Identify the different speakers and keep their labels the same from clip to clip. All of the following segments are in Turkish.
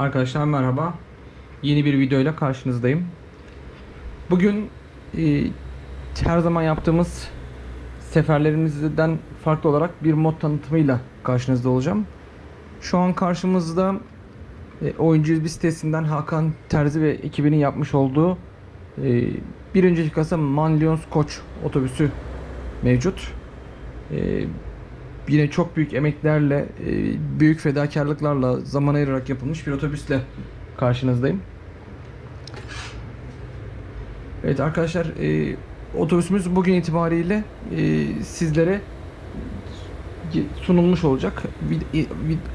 Speaker 1: Arkadaşlar merhaba. Yeni bir videoyla karşınızdayım. Bugün e, her zaman yaptığımız seferlerimizden farklı olarak bir mod tanıtımıyla karşınızda olacağım. Şu an karşımızda e, oyuncu bir sitesinden Hakan Terzi ve ekibinin yapmış olduğu e, bir kasa Manlions Koç otobüsü mevcut. E, yine çok büyük emeklerle, e, büyük fedakarlıklarla zaman ayırarak yapılmış bir otobüsle karşınızdayım. Evet arkadaşlar, e, otobüsümüz bugün itibariyle e, sizlere sunulmuş olacak.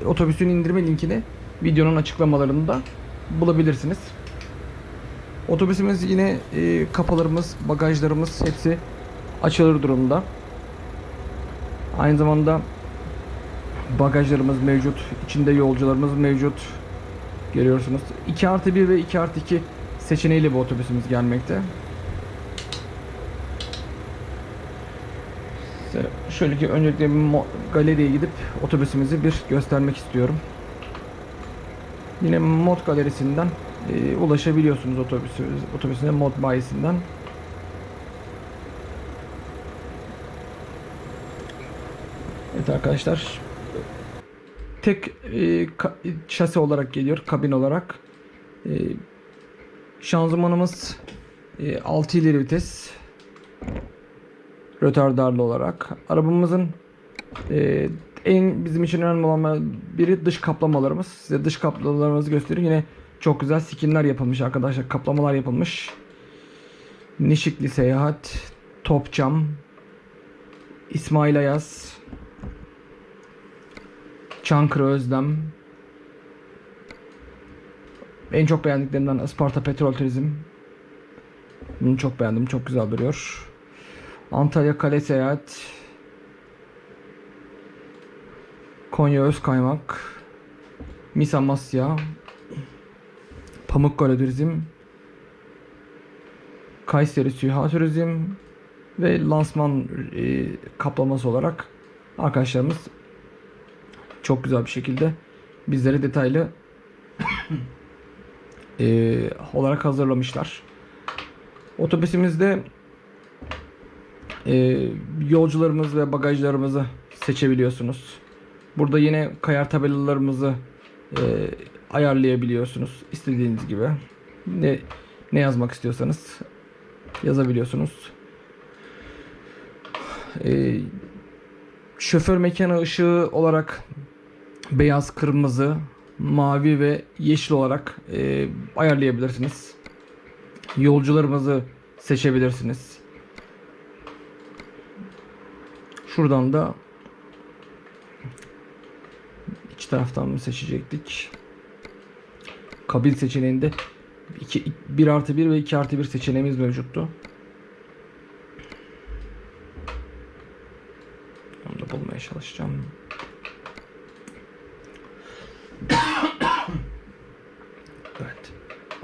Speaker 1: Otobüsün indirme linkini videonun açıklamalarında bulabilirsiniz. Otobüsümüz yine e, kapılarımız, bagajlarımız hepsi açılır durumda. Aynı zamanda bagajlarımız mevcut. içinde yolcularımız mevcut. Görüyorsunuz. 2 artı 1 ve 2 artı 2 seçeneğiyle bu otobüsümüz gelmekte. Şöyle ki öncelikle galeriye gidip otobüsümüzü bir göstermek istiyorum. Yine mod galerisinden e, ulaşabiliyorsunuz otobüsü, otobüsüne mod bayisinden. Evet arkadaşlar. Tek e, şasi olarak geliyor, kabin olarak. E, şanzımanımız e, 6 ileri vites. Rötardarlı olarak. Arabamızın e, en bizim için önemli olan biri dış kaplamalarımız. Size dış kaplamalarımızı göstereyim. Yine çok güzel skinler yapılmış arkadaşlar. Kaplamalar yapılmış. Nişikli Seyahat, Top Cam, İsmail Ayaz, Çankırı Özlem. En çok beğendiklerimden Isparta Petrol Turizm. Bunu çok beğendim. Çok güzel duruyor. Antalya Kale Seyahat. Konya Özkaymak. Mis Amasya. Pamukkale Turizm. Kayseri Süha Turizm. Ve lansman e, kaplaması olarak arkadaşlarımız çok güzel bir şekilde bizlere detaylı e, olarak hazırlamışlar. Otobüsümüzde e, yolcularımız ve bagajlarımızı seçebiliyorsunuz. Burada yine kayar tabelalarımızı e, ayarlayabiliyorsunuz istediğiniz gibi. Ne ne yazmak istiyorsanız yazabiliyorsunuz. E, şoför mekanı ışığı olarak beyaz, kırmızı, mavi ve yeşil olarak e, ayarlayabilirsiniz. Yolcularımızı seçebilirsiniz. Şuradan da iç taraftan mı seçecektik? Kabin seçeneğinde 2, 1 artı 1 ve 2 artı 1 seçeneğimiz mevcuttu. Onu da bulmaya çalışacağım.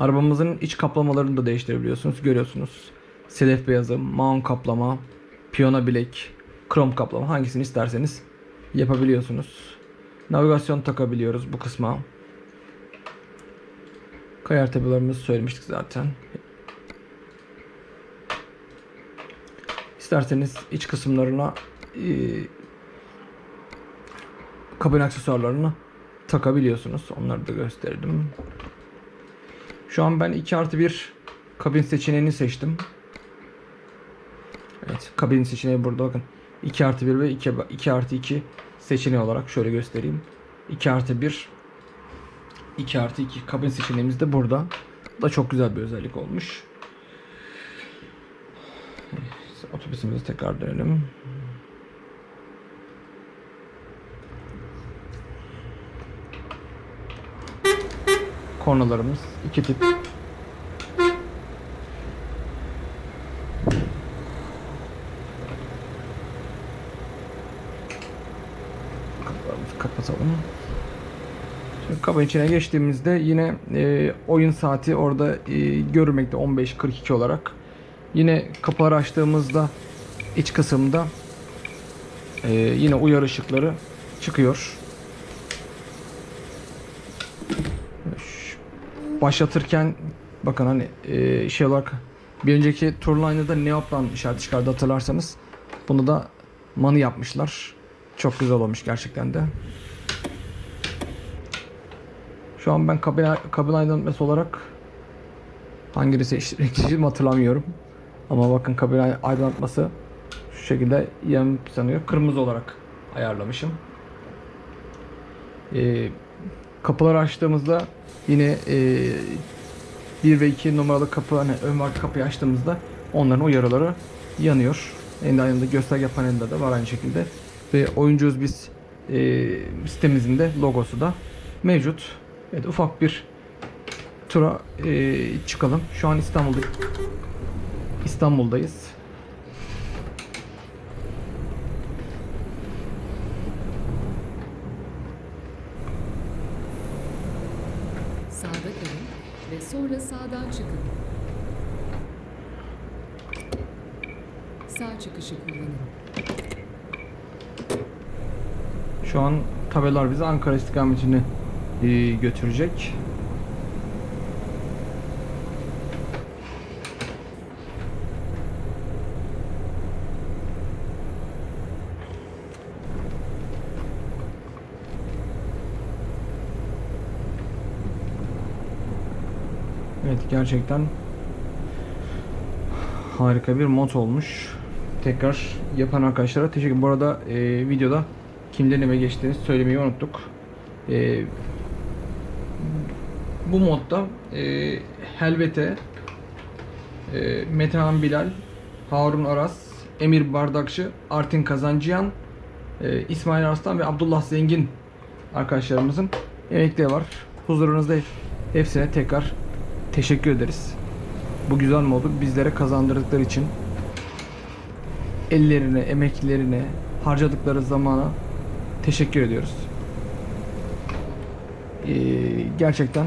Speaker 1: Arabamızın iç kaplamalarını da değiştirebiliyorsunuz. Görüyorsunuz. Sedef beyazı, maun kaplama, piyano bilek, krom kaplama hangisini isterseniz yapabiliyorsunuz. Navigasyon takabiliyoruz bu kısma. Kayar tabelarımızı söylemiştik zaten. İsterseniz iç kısımlarına e, kabin aksesuarlarını takabiliyorsunuz. Onları da gösterdim. Şu an ben 2 artı 1 kabin seçeneğini seçtim. Evet kabin seçeneği burada bakın. 2 artı 1 ve 2, 2 artı 2 seçeneği olarak şöyle göstereyim. 2 artı 1 2 artı 2 kabin seçeneğimiz de burada. Bu da çok güzel bir özellik olmuş. Otobüsümüzü tekrar dönelim. Kornalarımız iki tip. Kapatalım. Şimdi kabin içine geçtiğimizde yine e, oyun saati orada e, görülmekte 15.42 olarak. Yine kapıları açtığımızda iç kısımda e, yine uyarı ışıkları çıkıyor. Başlatırken bakın hani e, şey olarak bir önceki Turliner'da Neoplan işareti çıkardı hatırlarsanız. Bunu da manı yapmışlar. Çok güzel olmuş gerçekten de. Şu an ben kabin, kabin aydınlatması olarak hangi seçtiğimi hatırlamıyorum. Ama bakın kabin aydınlatması şu şekilde yanıp sanıyor. Kırmızı olarak ayarlamışım. Ee, kapıları açtığımızda yine e, 1 ve 2 numaralı kapı hani ön var kapıyı açtığımızda onların uyarıları yanıyor. En aynı gösterge panelinde de var aynı şekilde. Ve oyuncuyuz biz e, sitemizin de logosu da mevcut. Evet ufak bir tura e, çıkalım. Şu an İstanbul'da İstanbul'dayız.
Speaker 2: Sağda kalın ve sonra sağdan çıkın. Sağ çıkışı kullanın.
Speaker 1: Şu an tabelalar bizi Ankara istikametine e, götürecek. Evet gerçekten harika bir mod olmuş. Tekrar yapan arkadaşlara teşekkür. Bu arada e, videoda kimlerin eve geçtiğini söylemeyi unuttuk. E, bu modda e, Helvete, e, Metehan Bilal, Harun Aras, Emir Bardakçı, Artin Kazancıyan, e, İsmail Arslan ve Abdullah Zengin arkadaşlarımızın emekleri var. Huzurunuzda hepsine tekrar teşekkür ederiz. Bu güzel modu bizlere kazandırdıkları için ellerine, emeklerine, harcadıkları zamana teşekkür ediyoruz. Ee, gerçekten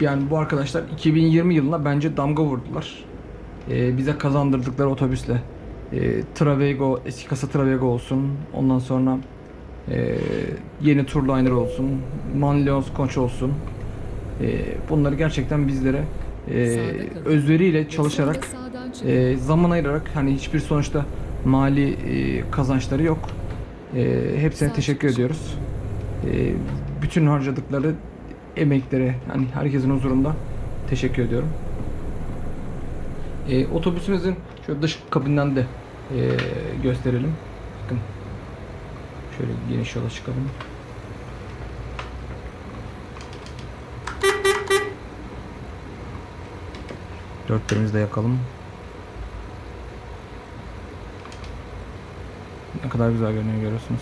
Speaker 1: yani bu arkadaşlar 2020 yılına bence damga vurdular. Ee, bize kazandırdıkları otobüsle e, Travego, eski kasa Travego olsun. Ondan sonra e, yeni Turliner olsun. Manleos Koç olsun. E, bunları gerçekten bizlere e, özveriyle
Speaker 2: Ve
Speaker 1: çalışarak e, zaman ayırarak hani hiçbir sonuçta mali e, kazançları yok. Hepsine teşekkür ediyoruz. Bütün harcadıkları emekleri hani herkesin huzurunda teşekkür ediyorum. E, otobüsümüzün şöyle dış kabinden de e, gösterelim. Bakın. Şöyle geniş yola çıkalım. Dörtlerimizi de yakalım. Ne kadar güzel görünüyor görüyorsunuz.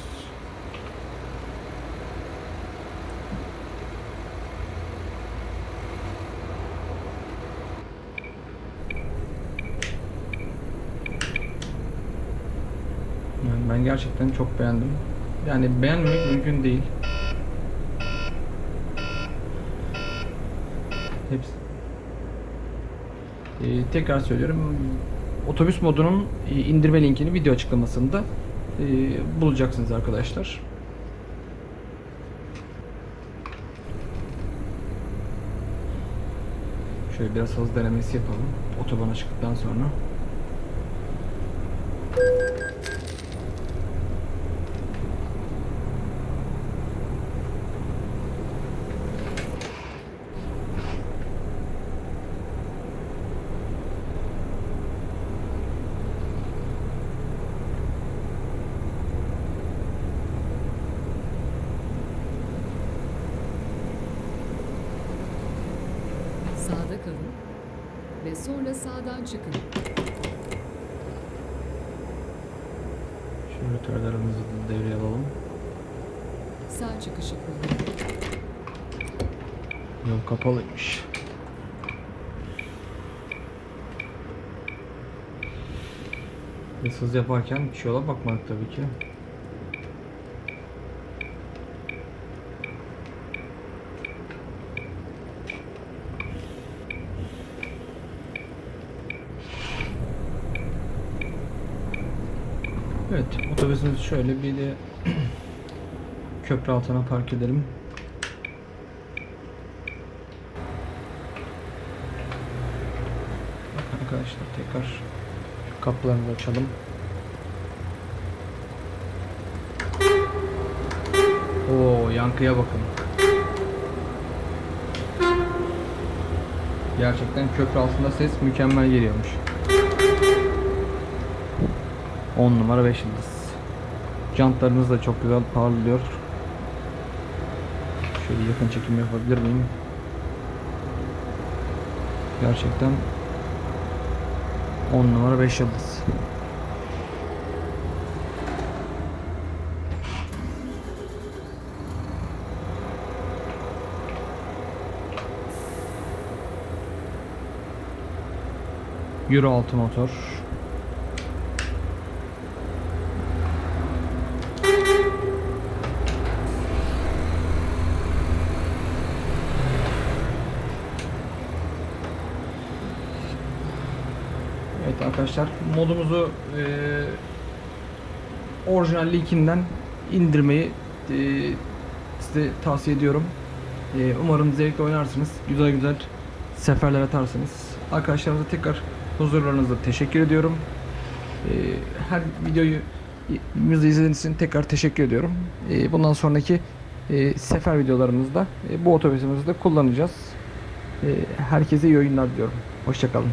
Speaker 1: Yani ben gerçekten çok beğendim. Yani beğenmemek mümkün değil. Hepsi. Ee, tekrar söylüyorum. Otobüs modunun e, indirme linkini video açıklamasında e, bulacaksınız arkadaşlar. Şöyle biraz hız denemesi yapalım. Otobana çıktıktan sonra.
Speaker 2: Sonra sağdan çıkın.
Speaker 1: Törlerimizi de devreye alalım.
Speaker 2: Sağ çıkışı kullanın.
Speaker 1: Yol kapalıymış. Hız yaparken hiç yola bakmadık tabii ki. Evet otobüsümüz şöyle bir de köprü altına park edelim. Arkadaşlar tekrar kapılarını açalım. Oo yankıya bakın. Gerçekten köprü altında ses mükemmel geliyormuş. 10 numara 5 yıldız. Jantlarınız da çok güzel parlıyor. Şöyle yakın çekim yapabilir miyim? Gerçekten 10 numara 5 yıldız. Euro 6 motor. Evet arkadaşlar modumuzu eee orijinal linkinden indirmeyi eee, size tavsiye ediyorum. Eee, umarım zevkle oynarsınız. Güzel güzel seferler atarsınız. Arkadaşlarımıza tekrar huzurlarınızda teşekkür ediyorum. Eee, her videoyu izlediğiniz için tekrar teşekkür ediyorum. Eee, bundan sonraki eee, sefer videolarımızda eee, bu otobüsümüzü de kullanacağız. Eee, herkese iyi oyunlar diliyorum. Hoşçakalın.